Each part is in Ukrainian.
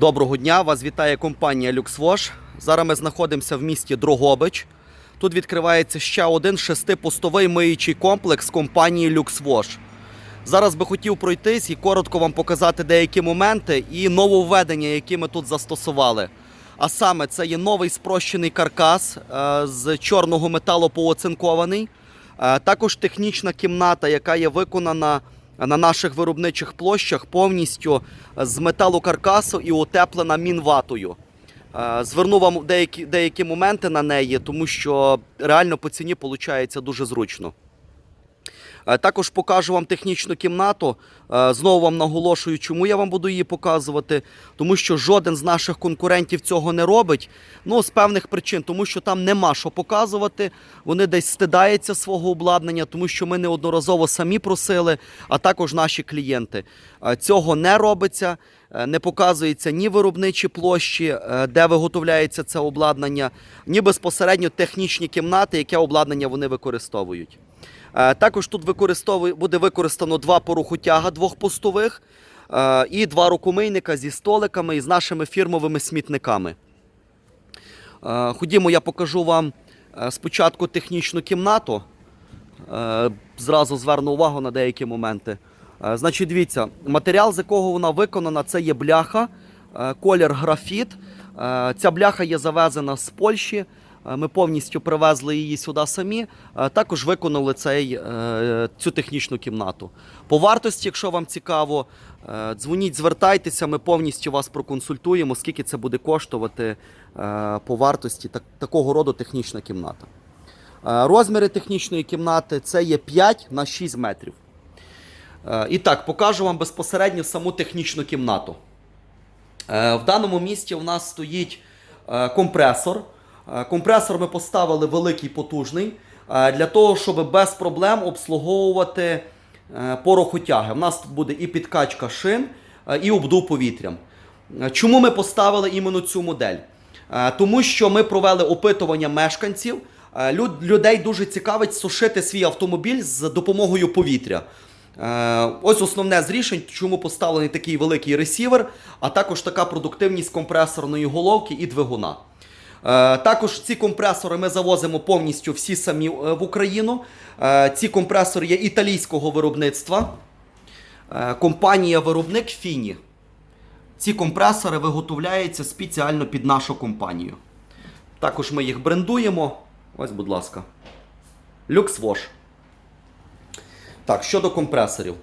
Доброго дня! Вас вітає компанія LuxWash. Зараз ми знаходимося в місті Дрогобич. Тут відкривається ще один шестипостовий миючий комплекс компанії LuxWash. Зараз би хотів пройтись і коротко вам показати деякі моменти і нововведення, які ми тут застосували. А саме це є новий спрощений каркас е, з чорного металу пооцинкований. Е, Також технічна кімната, яка є виконана на наших виробничих площах повністю з металу каркасу і утеплена мінватою. Е, Зверну вам деякі, деякі моменти на неї, тому що реально по ціні виходить дуже зручно. Е, Також покажу вам технічну кімнату. Е, Знову вам наголошую, чому я вам буду її показувати. Тому що жоден з наших конкурентів цього не робить. Ну, з певних причин, тому що там нема що показувати. Вони десь стидаються свого обладнання, тому що ми неодноразово самі просили, а також наші клієнти. Е, Цього не робиться. Не показується ні виробничі площі, де виготовляється це обладнання, ні безпосередньо технічні кімнати, яке обладнання вони використовують. Е, Також тут буде використано два порухотяга двохпостових е, і два рукомийника зі столиками і з нашими фірмовими смітниками. Е, Ходімо, я покажу вам спочатку технічну кімнату. Зразу зверну увагу на деякі моменти. Значить, дивіться, матеріал, з якого вона виконана, це є бляха, колір графіт. Ця бляха є завезена з Польщі. Е, Ми повністю привезли її сюди самі. Е, Також виконали цей, е, цю технічну кімнату. По вартості, якщо вам цікаво, дзвоніть, звертайтеся, ми повністю вас проконсультуємо, скільки це буде коштувати по вартості так, такого роду технічна кімната. Розміри технічної кімнати це є 5 на 6 метрів. І так, покажу вам безпосередньо саму технічну кімнату. В даному місці у нас стоїть компресор. Е, Компресор ми поставили великий потужний е, для того, щоб без проблем обслуговувати е, порохотяги. У нас буде і підкачка шин, і обдув повітрям. Чому ми поставили іменно цю модель? Тому що ми провели опитування мешканців. Людей дуже цікавить сушити свій автомобіль з допомогою повітря. Ось основне з рішень, чому поставлений такий великий ресівер, а також така продуктивність компресорної головки і двигуна. Е, Також ці компресори ми завозимо повністю всі самі е, в Україну. Е, Ці компресори є італійського виробництва. Компанія-виробник Фіні. Ці компресори виготовляються спеціально під нашу компанію. Також ми їх брендуємо. Ось, будь ласка. LuxWash. Так, щодо компресорів.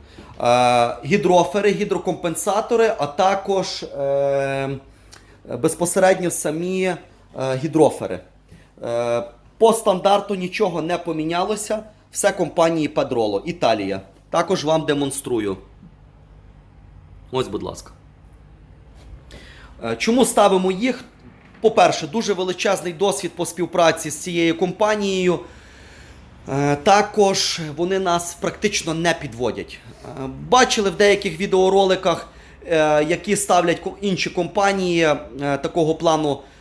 Е, гідрофери, гідрокомпенсатори, а також е, безпосередньо самі гідрофери. Е, по стандарту нічого не помінялося. Все компанії Pedrolo, Італія. Також вам демонструю. Ось, будь ласка. Е, Чому ставимо їх? По-перше, дуже величезний досвід по співпраці з цією компанією. Е, Також вони нас практично не підводять. Е, Бачили в деяких відеороликах, е, які ставлять інші компанії е, такого плану е,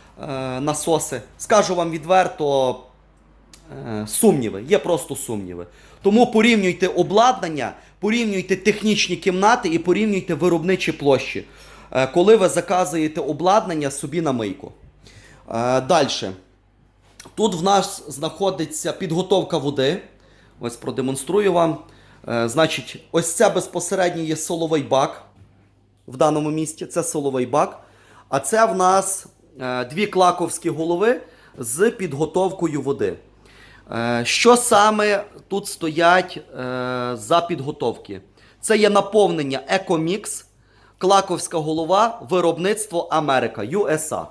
насоси. Скажу вам відверто, е, сумніви, є просто сумніви. Тому порівнюйте обладнання, порівнюйте технічні кімнати і порівнюйте виробничі площі, е, коли ви заказуєте обладнання собі на мийку. Далі. Тут в нас знаходиться підготовка води. Ось продемонструю вам. Е, Значить, ось це безпосередньо є соловий бак в даному місці. Це соловий бак. А це в нас е, дві клаковські голови з підготовкою води. Е, Що саме тут стоять е, за підготовки? Це є наповнення Ecomix, клаковська голова, виробництво Америка, USA.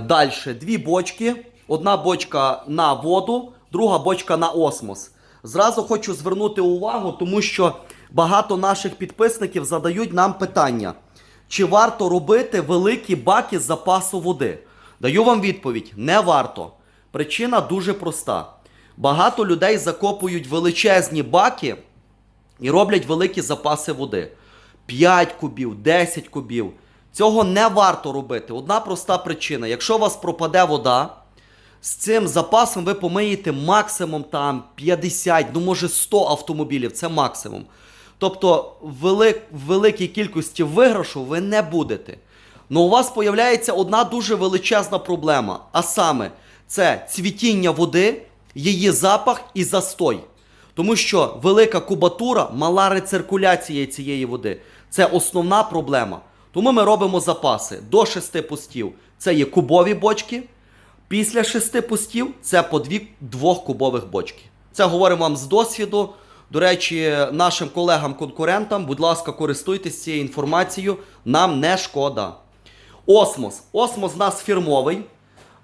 Далі дві бочки. Одна бочка на воду, друга бочка на осмос. Зразу хочу звернути увагу, тому що багато наших підписників задають нам питання, чи варто робити великі баки з запасу води. Даю вам відповідь: не варто. Причина дуже проста. Багато людей закопують величезні баки і роблять великі запаси води. 5 кубів, 10 кубів. Цього не варто робити. Одна проста причина. Якщо у вас пропаде вода, з цим запасом ви помиєте максимум там 50, ну може 100 автомобілів, це максимум. Тобто велик, великій кількості виграшу ви не будете. Ну у вас появляється одна дуже величезна проблема. А саме, це цвітіння води, її запах і застой. Тому що велика кубатура, мала рециркуляція цієї води це основна проблема. Тому ми робимо запаси до 6 пустів. Це є кубові бочки. Після шести пустів це по дві двохкубових бочки. Це говоримо вам з досвіду. До речі, нашим колегам-конкурентам, будь ласка, користуйтесь цією інформацією, нам не шкода. Осмос. Осмос у нас фірмовий.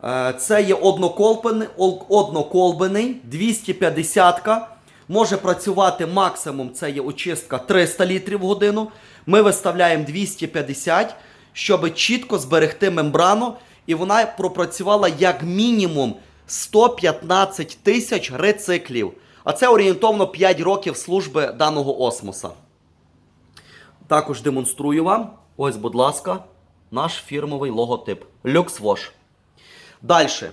Е, Це є одноколбений, одноколбений 250-ка. Може працювати максимум, це є очистка 300 літрів в годину. Ми виставляємо 250, щоб чітко зберегти мембрану, і вона пропрацювала як мінімум 115 тисяч рециклів. А це орієнтовно 5 років служби даного осмоса. Також демонструю вам. Ось, будь ласка, наш фірмовий логотип. LuxWash. Далі.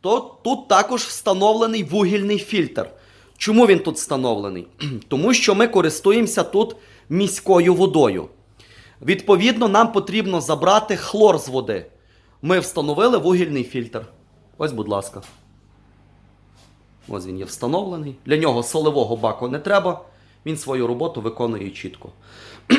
То тут також встановлений вугільний фільтр. Чому він тут встановлений? Тому що ми користуємося тут міською водою. Відповідно, нам потрібно забрати хлор з води. Ми встановили вугільний фільтр. Ось, будь ласка. Ось він є встановлений. Для нього солевого баку не треба. Він свою роботу виконує чітко.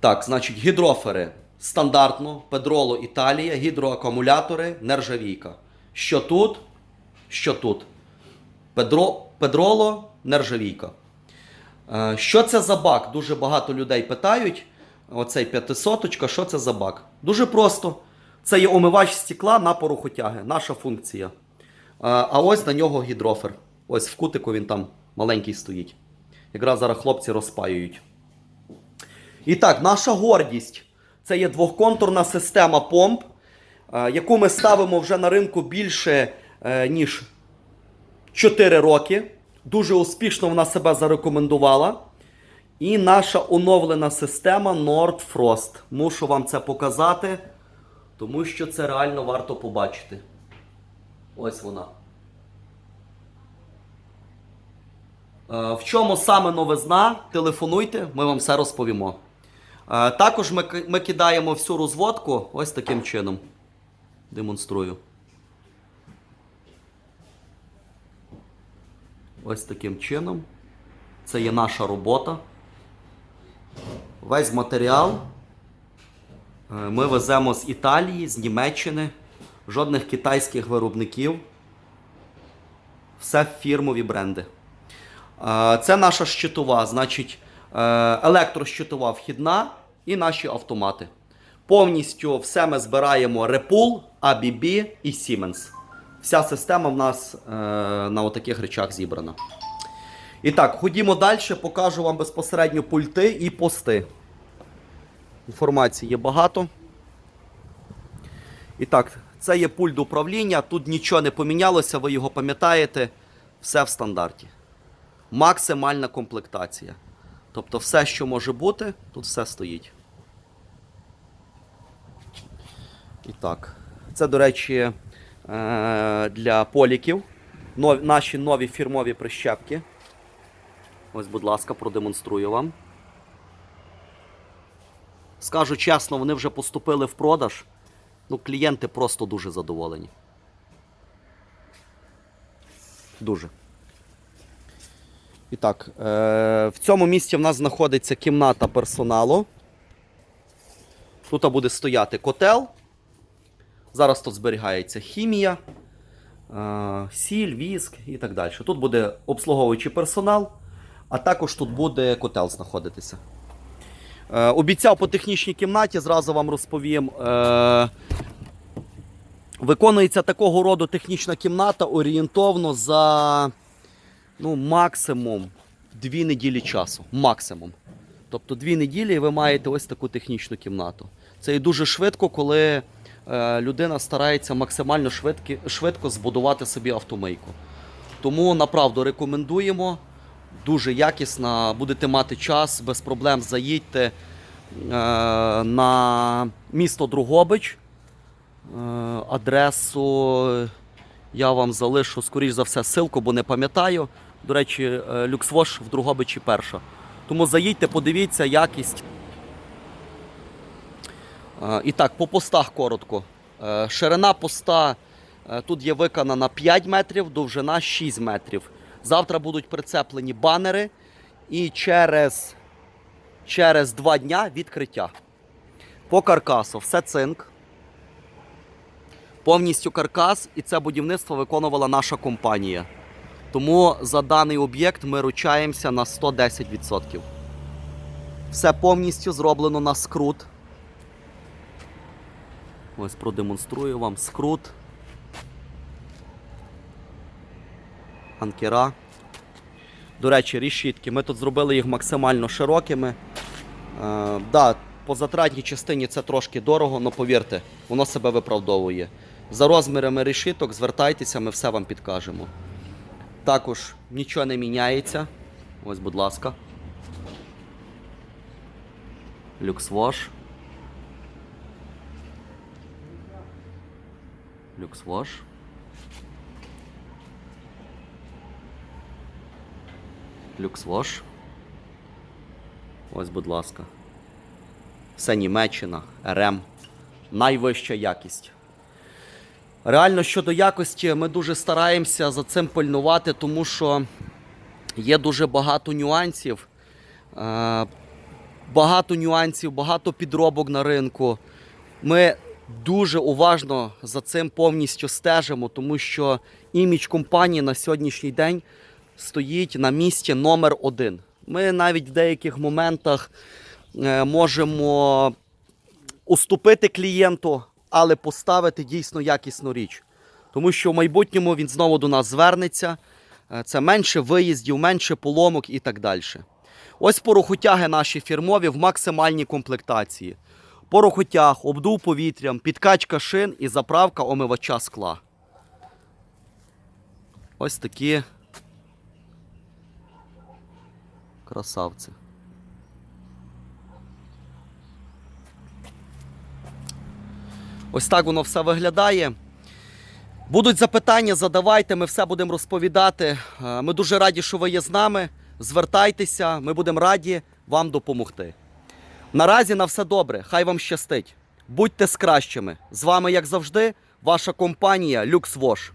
Так, значить, гідрофери стандартно, Педроло Італія, гідроакумулятори, нержавійка. Що тут? Що тут? Педро, Педроло, нержавійка. Е, Що це за бак? Дуже багато людей питають. Оцей п'ятисоточка, що це за бак? Дуже просто. Це є омивач стекла на порохотяги, наша функція. А ось на нього гідрофер. Ось в кутику він там маленький стоїть. Якраз зараз хлопці розпаюють. І так, наша гордість це є двохконтурна система помп, яку ми ставимо вже на ринку більше е, ніж 4 роки. Дуже успішно вона себе зарекомендувала. І наша оновлена система Nord Frost. Мушу вам це показати, тому що це реально варто побачити. Ось вона. Е, В чому саме новизна? Телефонуйте, ми вам все розповімо. Е, Також ми, кидаємо всю розводку ось таким чином. Демонструю. Ось таким чином. Це є наша робота. Весь матеріал е, ми веземо з Італії, з Німеччини, жодних китайських виробників. Все фірмові бренди. Е, Це наша щитова, значить, е, електрощитова вхідна і наші автомати. Повністю все ми збираємо Repul, ABB і Siemens. Вся система в нас е, на отаких речах зібрана. І так, ходімо далі, покажу вам безпосередньо пульти і пости. Інформації є багато. І так, це є пульт управління. Тут нічого не помінялося, ви його пам'ятаєте. Все в стандарті. Максимальна комплектація. Тобто все, що може бути, тут все стоїть. І так. Це, до речі, е, для поліків. Наші нові фірмові прищепки. Ось, будь ласка, продемонструю вам. Скажу чесно, вони вже поступили в продаж. Ну, клієнти просто дуже задоволені. Дуже. І так, е- в цьому місці в нас знаходиться кімната персоналу. Тут буде стояти котел. Зараз тут зберігається хімія, е- сіль, віск і так далі. Тут буде обслуговуючий персонал, а також тут буде котел знаходитися. Е, обіцяв по технічній кімнаті, зразу вам розповім. Е, виконується такого роду технічна кімната орієнтовно за ну, максимум дві неділі часу. Максимум. Тобто дві неділі і ви маєте ось таку технічну кімнату. Це і дуже швидко, коли е, людина старається максимально швидки, швидко збудувати собі автомийку. Тому направду рекомендуємо. Дуже якісна, будете мати час, без проблем заїдьте е, на місто Другобич. Е, адресу я вам залишу, скоріш за все, ссылку, бо не пам'ятаю. До речі, е, Люксвош в Другобичі перша. Тому заїдьте, подивіться якість. Е, І так, по постах коротко. Ширина поста тут є виконана 5 метрів, довжина 6 метрів. Завтра будуть прицеплені банери і через, через 2 дня відкриття. По каркасу все цинк. Повністю каркас, і це будівництво виконувала наша компанія. Тому за даний об'єкт ми ручаємося на 110%. Все повністю зроблено на скрут. Ось продемонструю вам скрут. Анкера. До речі, рішітки. Ми тут зробили їх максимально широкими. Е, да, по затратній частині це трошки дорого, але повірте, воно себе виправдовує. За розмірами решіток звертайтеся, ми все вам підкажемо. Також нічого не міняється. Ось, будь ласка. Люксвош. Люксвош. Люксвош. Ось, будь ласка. Все Німеччина, РМ. Найвища якість. Реально щодо якості, ми дуже стараємося за цим пильнувати, тому що є дуже багато нюансів. Е, Багато нюансів, багато підробок на ринку. Ми дуже уважно за цим повністю стежимо, тому що імідж компанії на сьогоднішній день стоїть на місці номер один. Ми навіть в деяких моментах е, можемо уступити клієнту, але поставити дійсно якісну річ. Тому що в майбутньому він знову до нас звернеться. Е, Це менше виїздів, менше поломок і так далі. Ось порохотяги наші фірмові в максимальній комплектації. Порохотяг, обдув повітрям, підкачка шин і заправка омивача скла. Ось такі красавці. Ось так воно все виглядає. Будуть запитання, задавайте, ми все будемо розповідати. Е, Ми дуже раді, що ви є з нами. Звертайтеся, ми будемо раді вам допомогти. Наразі на все добре, хай вам щастить. Будьте з кращими. З вами, як завжди, ваша компанія LuxWash.